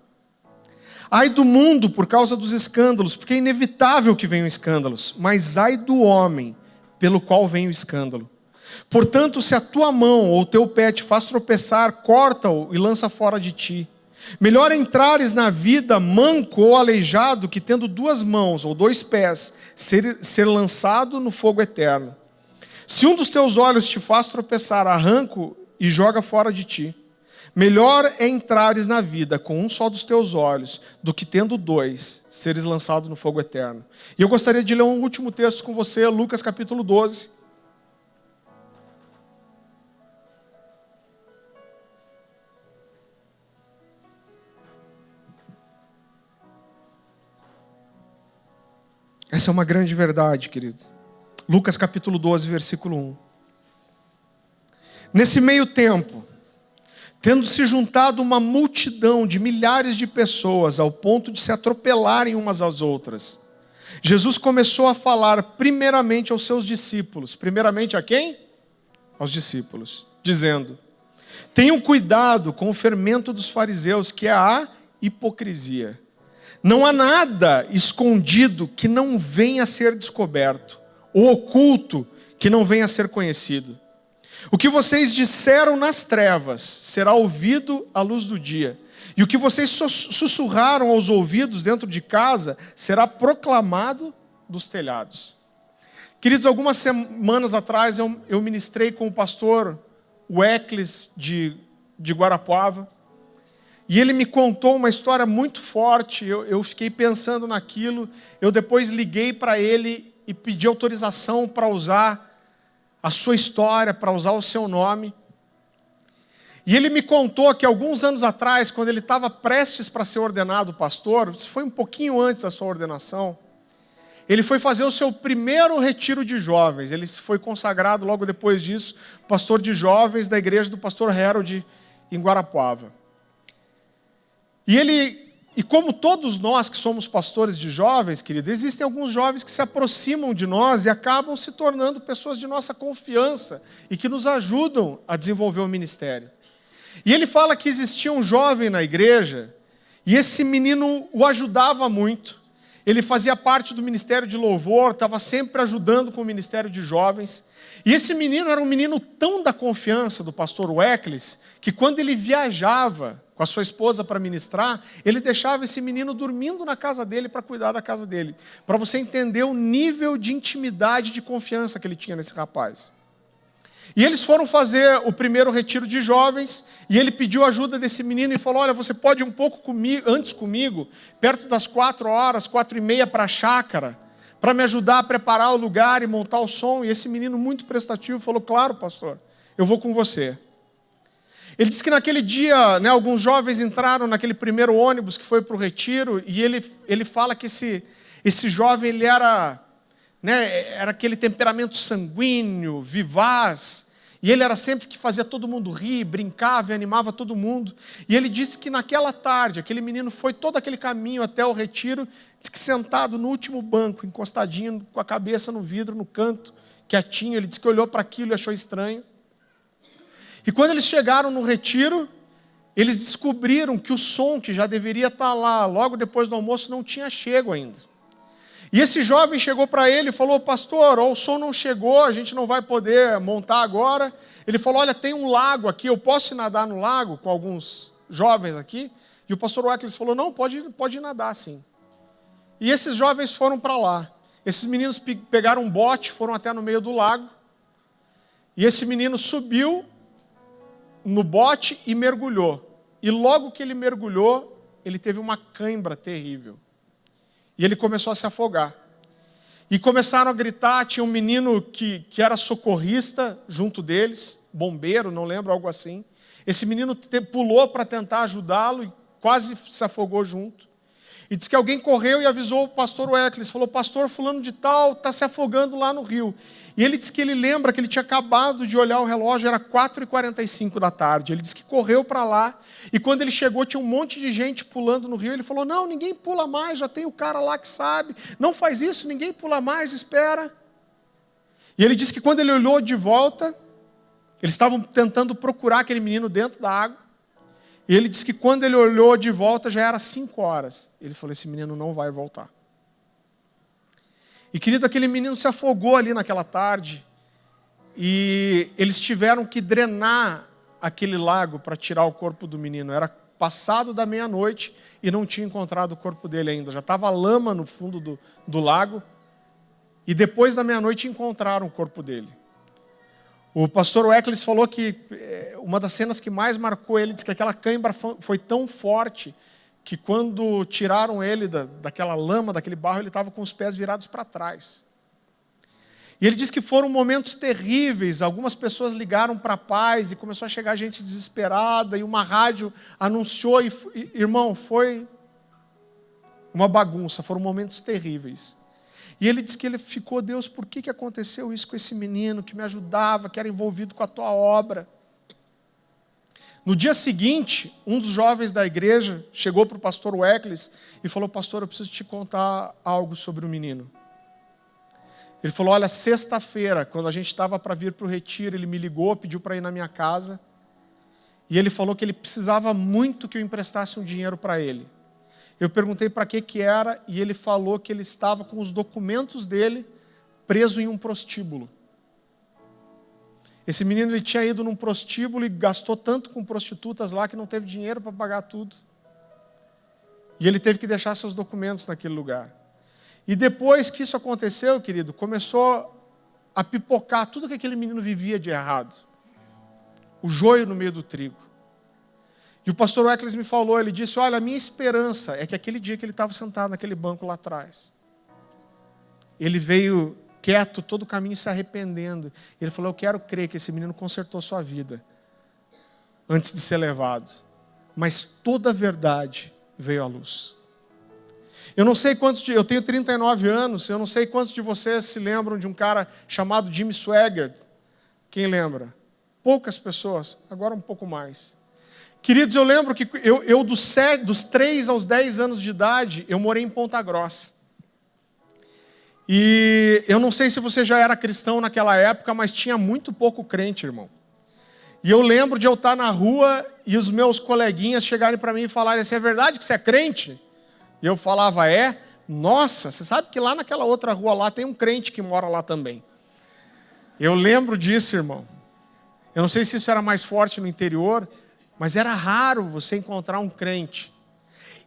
Ai do mundo por causa dos escândalos, porque é inevitável que venham escândalos, mas ai do homem pelo qual vem o escândalo. Portanto, se a tua mão ou o teu pé te faz tropeçar, corta-o e lança fora de ti. Melhor entrares na vida manco ou aleijado que tendo duas mãos ou dois pés, ser, ser lançado no fogo eterno. Se um dos teus olhos te faz tropeçar, arranco e joga fora de ti. Melhor é entrares na vida com um só dos teus olhos, do que tendo dois, seres lançado no fogo eterno. E eu gostaria de ler um último texto com você, Lucas capítulo 12. Essa é uma grande verdade, querido. Lucas capítulo 12, versículo 1. Nesse meio tempo, tendo se juntado uma multidão de milhares de pessoas ao ponto de se atropelarem umas às outras, Jesus começou a falar primeiramente aos seus discípulos. Primeiramente a quem? Aos discípulos, dizendo: Tenham cuidado com o fermento dos fariseus, que é a hipocrisia. Não há nada escondido que não venha a ser descoberto, ou oculto que não venha a ser conhecido. O que vocês disseram nas trevas será ouvido à luz do dia, e o que vocês sussurraram aos ouvidos dentro de casa será proclamado dos telhados. Queridos, algumas semanas atrás eu, ministrei com o pastor Weckles de, de Guarapuava. E ele me contou uma história muito forte, eu, eu fiquei pensando naquilo. Eu depois liguei para ele e pedi autorização para usar a sua história, para usar o seu nome. E ele me contou que alguns anos atrás, quando ele estava prestes para ser ordenado pastor, isso foi um pouquinho antes da sua ordenação, ele foi fazer o seu primeiro retiro de jovens. Ele foi consagrado logo depois disso, pastor de jovens da igreja do pastor Harold em Guarapuava. E ele, e como todos nós que somos pastores de jovens, querido, existem alguns jovens que se aproximam de nós e acabam se tornando pessoas de nossa confiança e que nos ajudam a desenvolver o ministério. E ele fala que existia um jovem na igreja e esse menino o ajudava muito. Ele fazia parte do ministério de louvor, estava sempre ajudando com o ministério de jovens. E esse menino era um menino tão da confiança do pastor Weckles, que quando ele viajava com a sua esposa para ministrar, ele deixava esse menino dormindo na casa dele para cuidar da casa dele. Para você entender o nível de intimidade de confiança que ele tinha nesse rapaz. E eles foram fazer o primeiro retiro de jovens, e ele pediu ajuda desse menino e falou: Olha, você pode ir um pouco comigo, antes comigo, perto das quatro horas, quatro e meia para a chácara, para me ajudar a preparar o lugar e montar o som. E esse menino, muito prestativo, falou: Claro, pastor, eu vou com você. Ele disse que naquele dia, né, alguns jovens entraram naquele primeiro ônibus que foi para o retiro, e ele, ele fala que esse, esse jovem ele era, né, era aquele temperamento sanguíneo, vivaz, e ele era sempre que fazia todo mundo rir, brincava e animava todo mundo. E ele disse que naquela tarde, aquele menino foi todo aquele caminho até o retiro, disse que sentado no último banco, encostadinho, com a cabeça no vidro, no canto, quietinho, ele disse que olhou para aquilo e achou estranho. E quando eles chegaram no retiro, eles descobriram que o som que já deveria estar lá logo depois do almoço não tinha chego ainda. E esse jovem chegou para ele e falou: Pastor, o som não chegou, a gente não vai poder montar agora. Ele falou: Olha, tem um lago aqui, eu posso nadar no lago com alguns jovens aqui? E o pastor Weckles falou: Não, pode, pode nadar sim. E esses jovens foram para lá. Esses meninos pegaram um bote, foram até no meio do lago. E esse menino subiu no bote e mergulhou. E logo que ele mergulhou, ele teve uma cãibra terrível. E ele começou a se afogar. E começaram a gritar, tinha um menino que, que era socorrista junto deles, bombeiro, não lembro, algo assim. Esse menino te, pulou para tentar ajudá-lo e quase se afogou junto. E disse que alguém correu e avisou o pastor Weckles, falou, pastor fulano de tal está se afogando lá no rio. E ele disse que ele lembra que ele tinha acabado de olhar o relógio, era 4h45 da tarde. Ele disse que correu para lá, e quando ele chegou, tinha um monte de gente pulando no rio. Ele falou: Não, ninguém pula mais, já tem o cara lá que sabe. Não faz isso, ninguém pula mais, espera. E ele disse que quando ele olhou de volta, eles estavam tentando procurar aquele menino dentro da água. E ele disse que quando ele olhou de volta já era cinco horas. Ele falou: Esse menino não vai voltar. E querido, aquele menino se afogou ali naquela tarde. E eles tiveram que drenar aquele lago para tirar o corpo do menino. Era passado da meia-noite e não tinha encontrado o corpo dele ainda. Já estava lama no fundo do, do lago. E depois da meia-noite encontraram o corpo dele. O pastor Weckles falou que eh, uma das cenas que mais marcou ele, disse que aquela cãibra foi tão forte que quando tiraram ele da, daquela lama, daquele barro, ele estava com os pés virados para trás. E ele disse que foram momentos terríveis. Algumas pessoas ligaram para a paz e começou a chegar gente desesperada. E uma rádio anunciou. E, irmão, foi uma bagunça. Foram momentos terríveis. E ele disse que ele ficou, Deus, por que, que aconteceu isso com esse menino que me ajudava, que era envolvido com a tua obra? No dia seguinte, um dos jovens da igreja chegou para o pastor Weckles e falou: Pastor, eu preciso te contar algo sobre o menino. Ele falou: Olha, sexta-feira, quando a gente estava para vir para o retiro, ele me ligou, pediu para ir na minha casa. E ele falou que ele precisava muito que eu emprestasse um dinheiro para ele. Eu perguntei para que que era e ele falou que ele estava com os documentos dele preso em um prostíbulo. Esse menino ele tinha ido num prostíbulo e gastou tanto com prostitutas lá que não teve dinheiro para pagar tudo. E ele teve que deixar seus documentos naquele lugar. E depois que isso aconteceu, querido, começou a pipocar tudo que aquele menino vivia de errado. O joio no meio do trigo. E o pastor Weckles me falou, ele disse, olha, a minha esperança é que aquele dia que ele estava sentado naquele banco lá atrás, ele veio quieto todo o caminho se arrependendo. Ele falou, eu quero crer que esse menino consertou sua vida antes de ser levado. Mas toda a verdade veio à luz. Eu não sei quantos de, eu tenho 39 anos, eu não sei quantos de vocês se lembram de um cara chamado Jimmy Swaggart. Quem lembra? Poucas pessoas, agora um pouco mais. Queridos, eu lembro que eu, eu dos, sete, dos 3 aos 10 anos de idade, eu morei em Ponta Grossa. E eu não sei se você já era cristão naquela época, mas tinha muito pouco crente, irmão. E eu lembro de eu estar na rua e os meus coleguinhas chegarem para mim e falarem assim: é verdade que você é crente? E eu falava, é? Nossa, você sabe que lá naquela outra rua lá tem um crente que mora lá também. Eu lembro disso, irmão. Eu não sei se isso era mais forte no interior, mas era raro você encontrar um crente.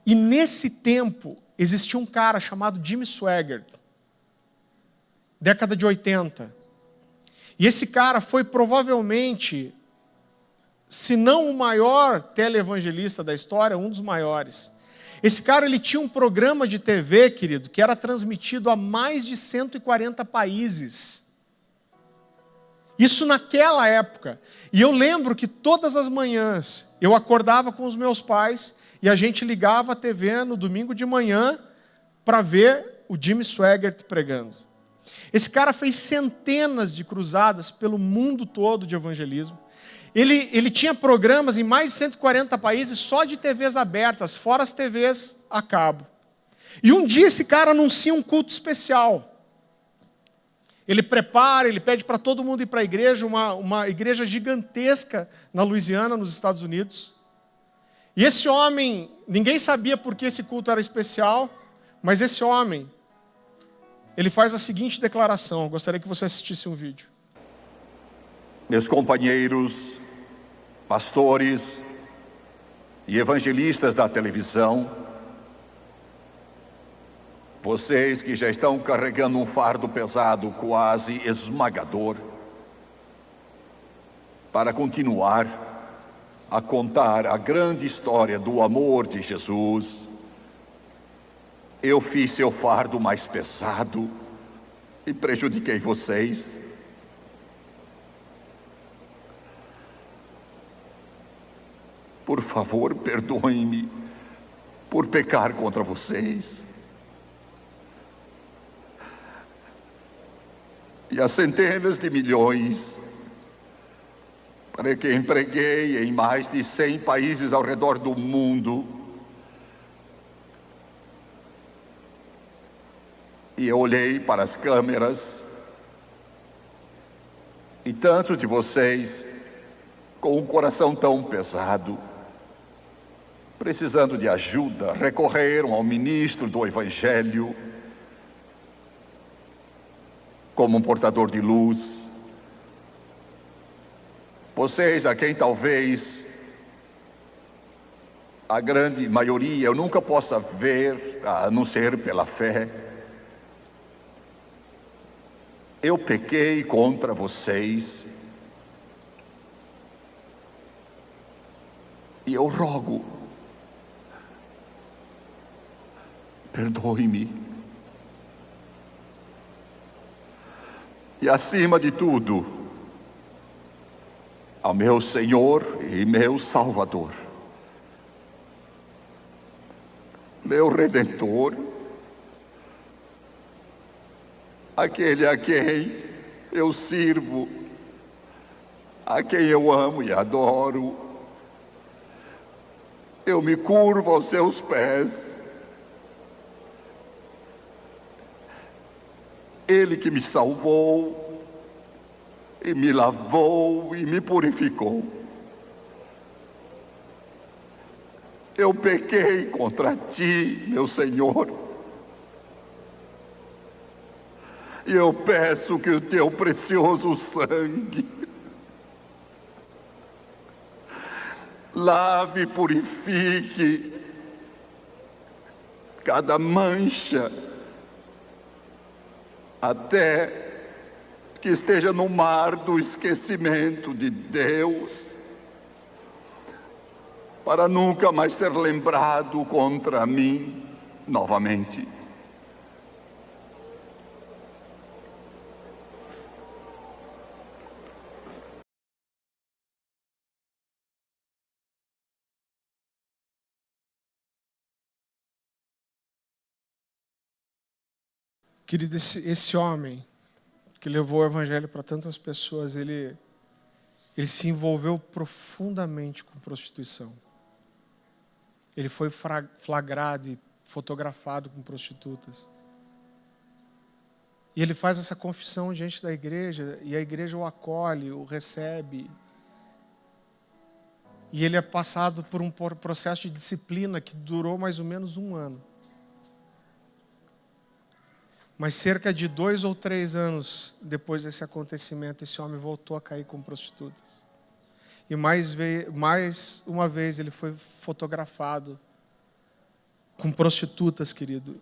E nesse tempo, existia um cara chamado Jimmy Swaggart, década de 80. E esse cara foi provavelmente, se não o maior televangelista da história, um dos maiores. Esse cara ele tinha um programa de TV, querido, que era transmitido a mais de 140 países. Isso naquela época. E eu lembro que todas as manhãs eu acordava com os meus pais e a gente ligava a TV no domingo de manhã para ver o Jimmy Swaggart pregando. Esse cara fez centenas de cruzadas pelo mundo todo de evangelismo. Ele, ele tinha programas em mais de 140 países só de TVs abertas, fora as TVs a cabo. E um dia esse cara anuncia um culto especial. Ele prepara, ele pede para todo mundo ir para a igreja, uma, uma igreja gigantesca na Louisiana, nos Estados Unidos. E esse homem, ninguém sabia por que esse culto era especial, mas esse homem, ele faz a seguinte declaração. Eu gostaria que você assistisse um vídeo. Meus companheiros pastores e evangelistas da televisão, vocês que já estão carregando um fardo pesado, quase esmagador, para continuar a contar a grande história do amor de Jesus, eu fiz seu fardo mais pesado e prejudiquei vocês. Por favor, perdoem-me por pecar contra vocês. E as centenas de milhões para que empreguei em mais de 100 países ao redor do mundo. E eu olhei para as câmeras E tantos de vocês com um coração tão pesado, precisando de ajuda, recorreram ao ministro do Evangelho como um portador de luz. Vocês, a quem talvez a grande maioria eu nunca possa ver, a não ser pela fé, eu pequei contra vocês e eu rogo, perdoe-me. E, acima de tudo, ao meu Senhor e meu Salvador, meu Redentor, aquele a quem eu sirvo, a quem eu amo e adoro. Eu me curvo aos seus pés Ele que me salvou, e me lavou e me purificou. Eu pequei contra ti, meu Senhor. E eu peço que o teu precioso sangue lave purifique cada mancha até que esteja no mar do esquecimento de Deus, para nunca mais ser lembrado contra mim novamente. Querido, esse, esse homem que levou o evangelho para tantas pessoas, ele, ele se envolveu profundamente com prostituição. Ele foi flagrado e fotografado com prostitutas. E ele faz essa confissão diante da igreja, e a igreja o acolhe, o recebe. E ele é passado por um processo de disciplina que durou mais ou menos um ano. Mas cerca de dois ou três anos depois desse acontecimento, esse homem voltou a cair com prostitutas. E mais, mais uma vez ele foi fotografado com prostitutas, querido.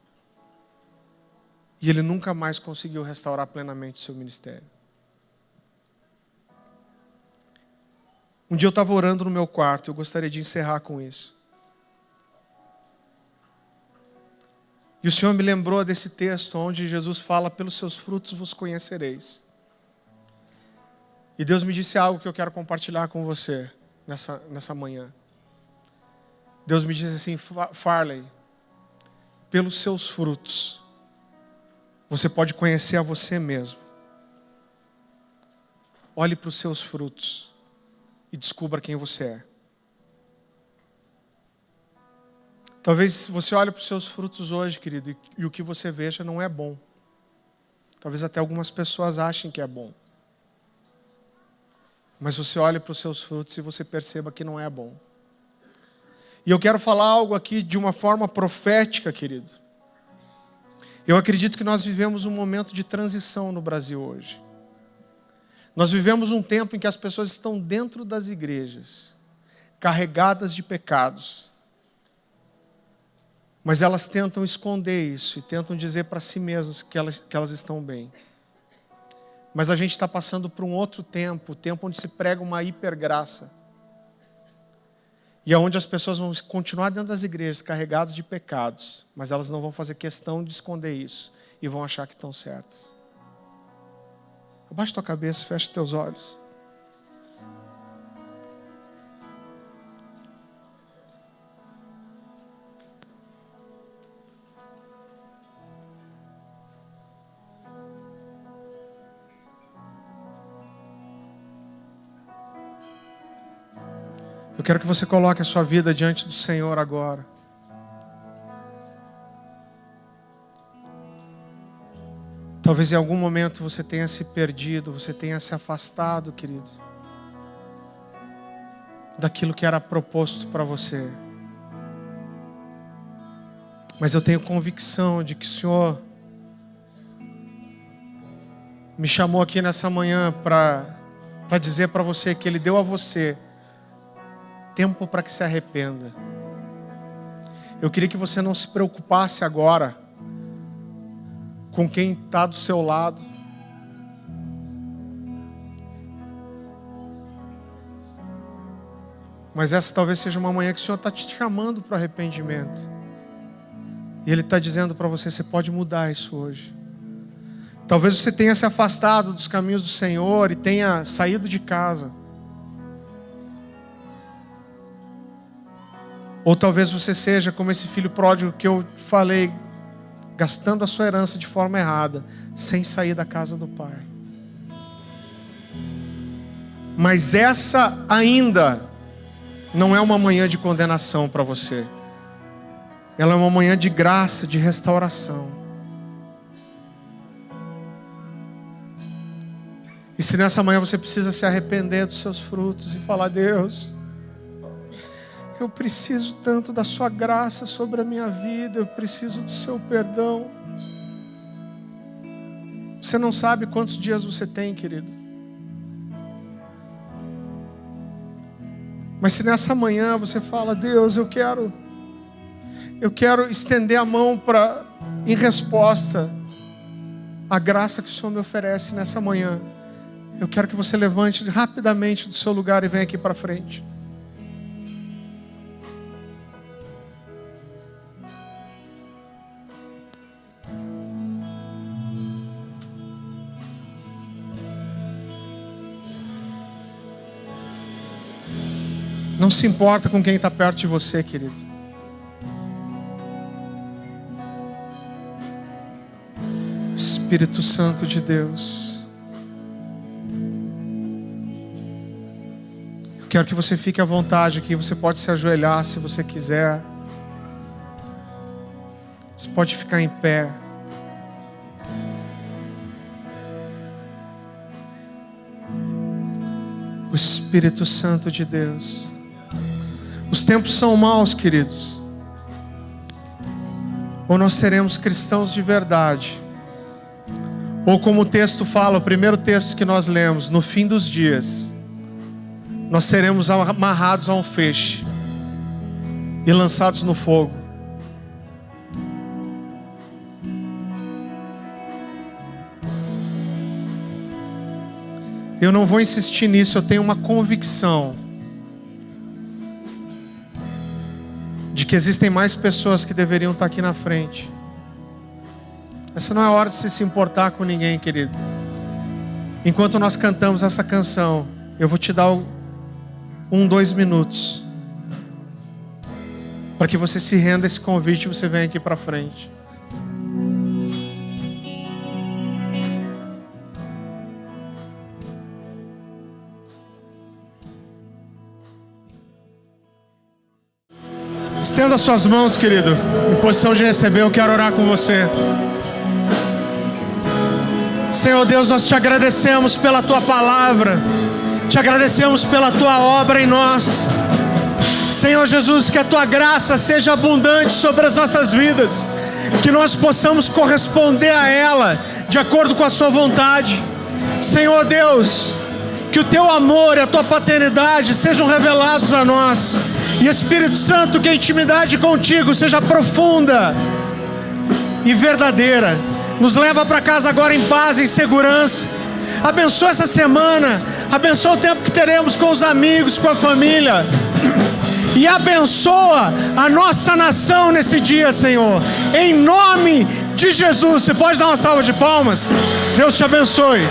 E ele nunca mais conseguiu restaurar plenamente o seu ministério. Um dia eu estava orando no meu quarto, eu gostaria de encerrar com isso. E o Senhor me lembrou desse texto onde Jesus fala: pelos seus frutos vos conhecereis. E Deus me disse algo que eu quero compartilhar com você nessa, nessa manhã. Deus me disse assim: Farley, pelos seus frutos, você pode conhecer a você mesmo. Olhe para os seus frutos e descubra quem você é. Talvez você olhe para os seus frutos hoje, querido, e, o que você veja não é bom. Talvez até algumas pessoas achem que é bom. Mas você olhe para os seus frutos e você perceba que não é bom. E eu quero falar algo aqui de uma forma profética, querido. Eu acredito que nós vivemos um momento de transição no Brasil hoje. Nós vivemos um tempo em que as pessoas estão dentro das igrejas, carregadas de pecados, mas elas tentam esconder isso e tentam dizer para si mesmas que elas, que elas estão bem. Mas a gente está passando por um outro tempo, o tempo onde se prega uma hipergraça. E é as pessoas vão continuar dentro das igrejas carregadas de pecados, mas elas não vão fazer questão de esconder isso e vão achar que estão certas. Abaixa tua cabeça, fecha teus olhos. Eu quero que você coloque a sua vida diante do Senhor agora. Talvez em algum momento você tenha se perdido, você tenha se afastado, querido, daquilo que era proposto para você. Mas eu tenho convicção de que o Senhor me chamou aqui nessa manhã para dizer para você que Ele deu a você tempo para que se arrependa. Eu queria que você não se preocupasse agora com quem está do seu lado. Mas essa talvez seja uma manhã que o Senhor está te chamando para o arrependimento. E Ele está dizendo para você: você pode mudar isso hoje. Talvez você tenha se afastado dos caminhos do Senhor e tenha saído de casa. Ou talvez você seja como esse filho pródigo que eu falei, gastando a sua herança de forma errada, sem sair da casa do pai. Mas essa ainda não é uma manhã de condenação para você. Ela é uma manhã de graça, de restauração. E se nessa manhã você precisa se arrepender dos seus frutos e falar: Deus, eu preciso tanto da Sua graça sobre a minha vida, eu preciso do Seu perdão. Você não sabe quantos dias você tem, querido. Mas se nessa manhã você fala, Deus, eu quero, eu quero estender a mão para, em resposta à graça que o Senhor me oferece nessa manhã, eu quero que você levante rapidamente do seu lugar e venha aqui para frente. Não se importa com quem está perto de você, querido. Espírito Santo de Deus. Eu quero que você fique à vontade aqui. Você pode se ajoelhar se você quiser. Você pode ficar em pé. O Espírito Santo de Deus. Os tempos são maus, queridos. Ou nós seremos cristãos de verdade. Ou como o texto fala, o primeiro texto que nós lemos, no fim dos dias, nós seremos amarrados a um feixe e lançados no fogo. Eu não vou insistir nisso, eu tenho uma convicção que existem mais pessoas que deveriam estar aqui na frente. Essa não é hora de se, se importar com ninguém, querido. Enquanto nós cantamos essa canção, eu vou te dar um, dois minutos para que você se renda a esse convite e você venha aqui para frente. Estenda suas mãos, querido, em posição de receber. Eu quero orar com você. Senhor Deus, nós te agradecemos pela tua palavra, te agradecemos pela tua obra em nós. Senhor Jesus, que a tua graça seja abundante sobre as nossas vidas, que nós possamos corresponder a ela de acordo com a Sua vontade. Senhor Deus, que o teu amor e a tua paternidade sejam revelados a nós e Espírito Santo, que a intimidade contigo seja profunda e verdadeira. Nos leva para casa agora em paz, em segurança. Abençoa essa semana, abençoa o tempo que teremos com os amigos, com a família. E abençoa a nossa nação nesse dia, Senhor. Em nome de Jesus. Você pode dar uma salva de palmas? Deus te abençoe.